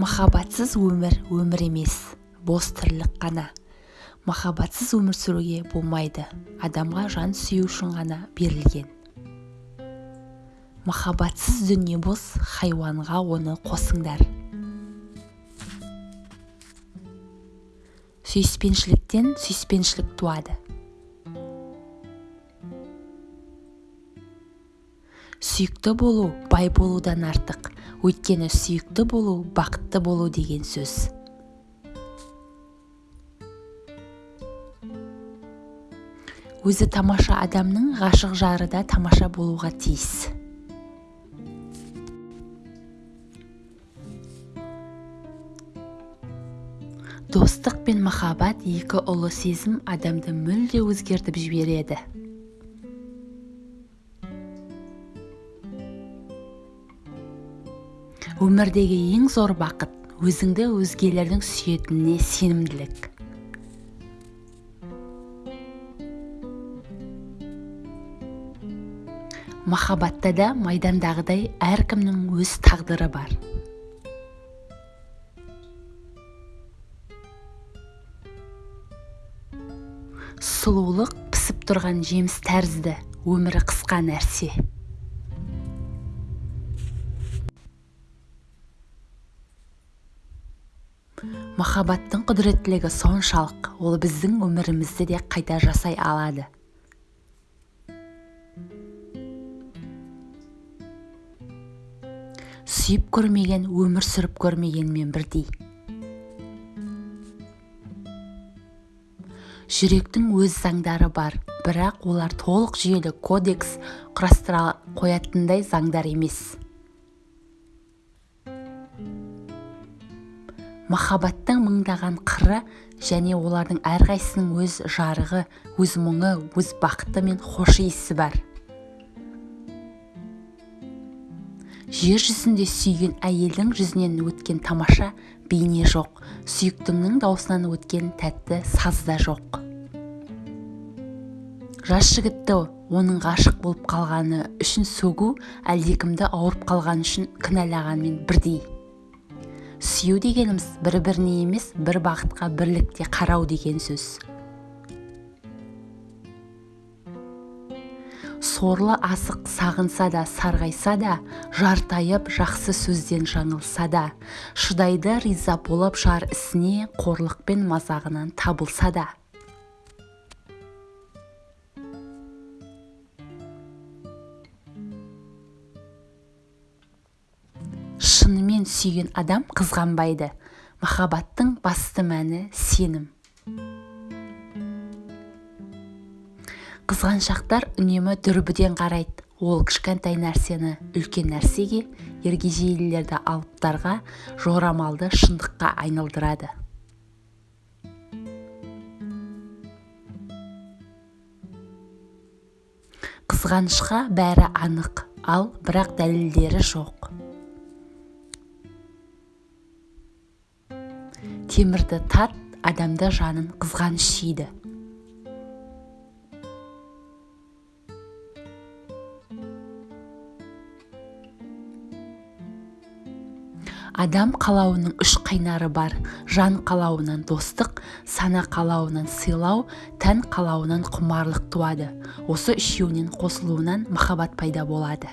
махаббатсыз өмір өмір емес бос тірлік қана. Махаббатсыз өмір сүруге болмайды адамға жан сүю үшін ғана берілген. Махаббатсыз дүние бос хайуанға оны қосыңдар. Сүйіспеншіліктен сүйіспеншілік туады. Сүйікті болу бай болудан артық. Өйткені сүйікті болу бақытты болу деген сөз. Өзі тамаша адамның ғашық жары да тамаша болуға тиіс. Достық пен махаббат екі ұлы сезім адамды мүлде өзгертіп жібереді. Өмірдегі ең зор бақыт өзіңді өзгелердің сүйетініне сенімділік. Махаббатта да майдандағыдай әркімнің өз тағдыры бар. Сұлулық пісіп тұрған жеміс тәрізді өмірі қысқа нәрсе. Махаббаттың құдіреттілігі соншалық ол біздің өмірімізді де қайта жасай алады. Сүйіп көрмеген өмір сүріп көрмегенмен бірдей. Жүректің өз заңдары бар бірақ олар толық жүйелі кодекс құрастыра қоятындай заңдар емес. Махаббаттың мыңдаған қыры және олардың әрқайсысының өз жарығы өз мұңы өз бақыты мен хош иісі бар. Жер жүзінде сүйген әйелдің жүзінен өткен тамаша бейне жоқ. Сүйіктіңнің даусынан өткен тәтті саз да жоқ. Жас жігітті оның ғашық болып қалғаны үшін сөгу әлдекімді ауырып қалғаны үшін кінәлағанмен бірдей. Сүю дегеніміз бір біріне емес бір бақытқа бірлікте қарау деген сөз. Сорлы асық сағынса да сарғайса да жартайып жақсы сөзден жаңылса да шыдайды риза болып жар ісіне қорлық пен мазағынан табылса да. Шынымен сүйген адам қызғанбайды. Махаббаттың басты мәні сенім. Қызғаншақтар үнемі дүрбіден қарайды. Ол кішкентай нәрсені үлкен нәрсеге ергежейлілерді алыптарға жорамалды шындыққа айналдырады. Қызғанышқа бәрі анық ал бірақ дәлелдері жоқ. Темірді тат адамды жанын қызғаныш жейді адам қалауының үш қайнары бар. Жан қалауынан достық сана қалауынан сыйлау тән қалауынан құмарлық туады. Осы үшеуінен қосылуынан махаббат пайда болады.